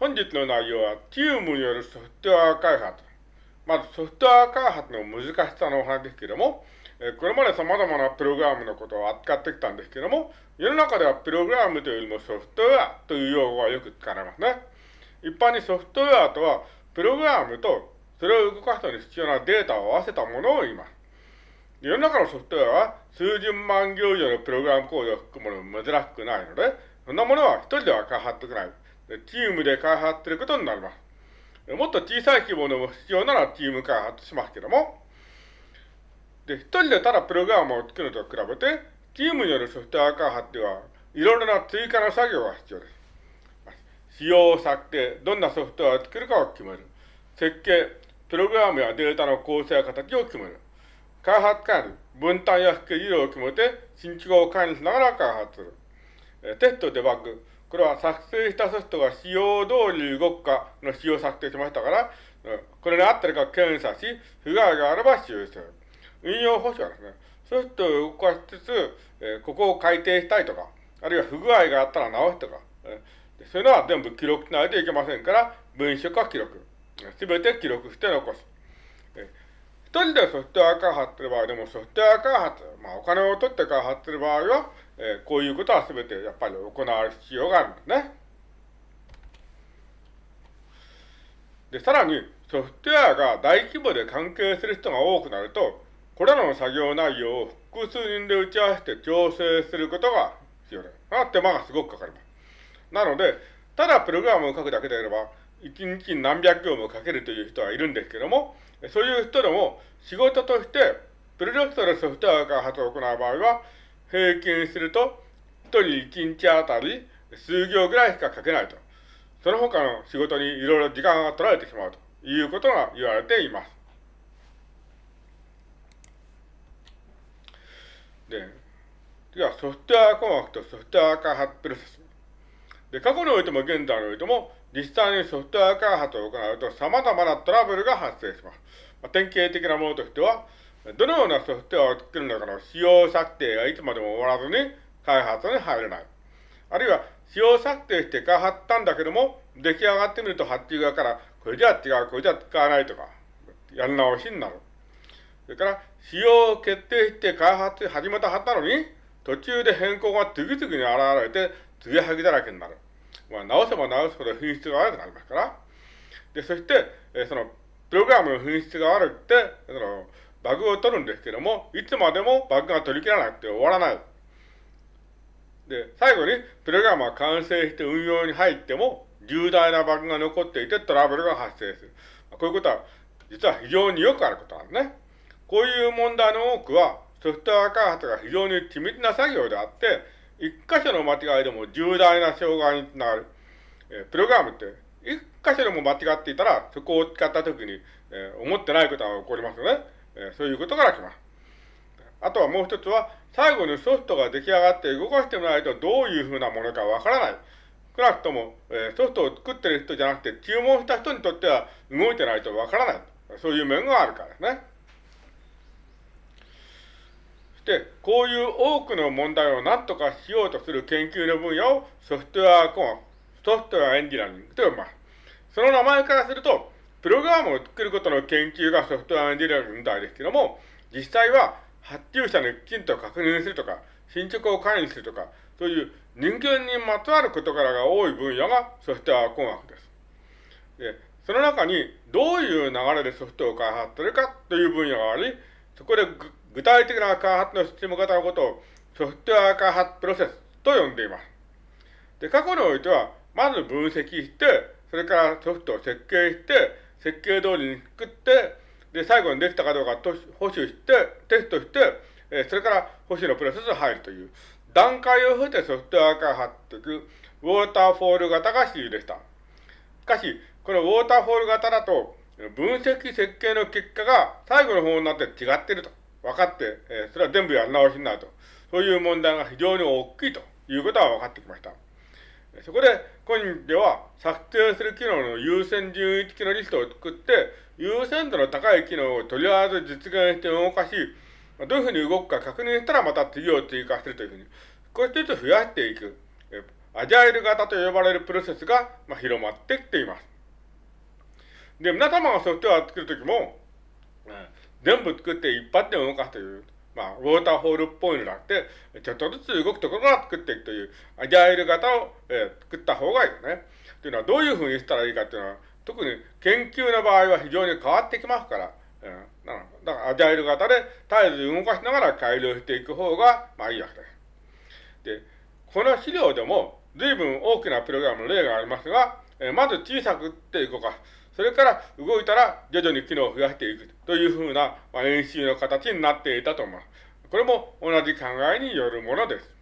本日の内容は、チームによるソフトウェア開発。まず、ソフトウェア開発の難しさのお話ですけれども、えこれまで様々なプログラムのことを扱ってきたんですけども、世の中ではプログラムというよりもソフトウェアという用語がよく使われますね。一般にソフトウェアとは、プログラムとそれを動かすのに必要なデータを合わせたものを言います。世の中のソフトウェアは数十万行以上のプログラムコードを含むもの珍しくないので、そんなものは一人では開発できない。チームで開発することになります。もっと小さい規模の必要ならチーム開発しますけども、で、一人でただプログラムを作ると比べて、チームによるソフトウェア開発では、いろいろな追加の作業が必要です。仕様策定、どんなソフトウェアを作るかを決める。設計、プログラムやデータの構成や形を決める。開発管理、分担やスケジュールを決めて、進捗を管理しながら開発する。テスト、デバッグ、これは作成したソフトが仕様通り動くかの仕様を策定しましたから、これに合ってるか検査し、不具合があれば修正。運用保守はですね、ソフトを動かしつつ、えここを改定したいとか、あるいは不具合があったら直すとか、えそういうのは全部記録しないといけませんから、文書か記録。すべて記録して残す。え一人でソフトウェア開発する場合でも、ソフトウェア開発、まあお金を取って開発する場合は、えー、こういうことは全てやっぱり行われる必要があるんですね。で、さらに、ソフトウェアが大規模で関係する人が多くなると、これらの作業内容を複数人で打ち合わせて調整することが必要です。あ、手間がすごくかかります。なので、ただプログラムを書くだけであれば、一日に何百行も書けるという人はいるんですけども、そういう人でも仕事として、プロジェクトでソフトウェア開発を行う場合は、平均すると、一人一日あたり数行ぐらいしか書けないと。その他の仕事にいろいろ時間が取られてしまうということが言われています。で、次はソフトウェア工学とソフトウェア開発プロセス。で、過去においても現在においても、実際にソフトウェア開発を行うと様々なトラブルが発生します。まあ、典型的なものとしては、どのようなソフトウェアを作るのかの使用策定がいつまでも終わらずに開発に入れない。あるいは、使用策定して開発したんだけども、出来上がってみると発注側から、これじゃ違う、これじゃ使わないとか、やり直しになる。それから、使用を決定して開発始めたはずなのに、途中で変更が次々に現れて、継ぎはぎだらけになる。まあ、直せば直すほど品質が悪くなりますから。で、そして、え、その、プログラムの品質が悪くて、その、バグを取るんですけども、いつまでもバグが取り切らなくて終わらない。で、最後に、プログラムが完成して運用に入っても、重大なバグが残っていてトラブルが発生する。こういうことは、実は非常によくあることなんですね。こういう問題の多くは、ソフトウェア開発が非常に緻密な作業であって、一箇所の間違いでも重大な障害につながる。えプログラムって、一箇所でも間違っていたら、そこを使ったときに、え思ってないことが起こりますよね。えそういうことから来ます。あとはもう一つは、最後にソフトが出来上がって動かしてみないとどういうふうなものかわからない。少なくとも、えソフトを作ってる人じゃなくて、注文した人にとっては動いてないとわからない。そういう面があるからですね。そして、こういう多くの問題を何とかしようとする研究の分野をソフトウェア工学、ソフトウェアエンジニアリングと呼びます。その名前からすると、プログラムを作ることの研究がソフトウェアエンジニアリングみたいですけども、実際は発注者にきちんと確認するとか、進捗を管理するとか、そういう人間にまつわる事柄が多い分野がソフトウェア工学です。で、その中にどういう流れでソフトを開発するかという分野があり、そこで具体的な開発の進め方のことをソフトウェア開発プロセスと呼んでいます。で、過去においては、まず分析して、それからソフトを設計して、設計通りに作って、で、最後にできたかどうかと保守して、テストして、えそれから保守のプロセスに入るという、段階を経てソフトウェア開発というウォーターフォール型が主流でした。しかし、このウォーターフォール型だと、分析設計の結果が最後の方になって違っていると。分かって、えー、それは全部やり直しになると。そういう問題が非常に大きいということが分かってきました。そこで、今では、策定する機能の優先順位付きのリストを作って、優先度の高い機能をとりあえず実現して動かし、どういうふうに動くか確認したらまた次を追加するというふうに、少しずつ増やしていく。アジャイル型と呼ばれるプロセスが、まあ、広まってきています。で、皆様がソフトウェアを作るときも、全部作って一発で動かすという、まあ、ウォーターホールっぽいのだって、ちょっとずつ動くところから作っていくという、アジャイル型を、えー、作った方がいいよね。というのは、どういうふうにしたらいいかというのは、特に研究の場合は非常に変わってきますから、うん、だからアジャイル型で絶えず動かしながら改良していく方が、まあいいわけです。で、この資料でも随分大きなプログラムの例がありますが、えまず小さくって動かす。それから動いたら徐々に機能を増やしていくというふうな、まあ、演習の形になっていたと思います。これも同じ考えによるものです。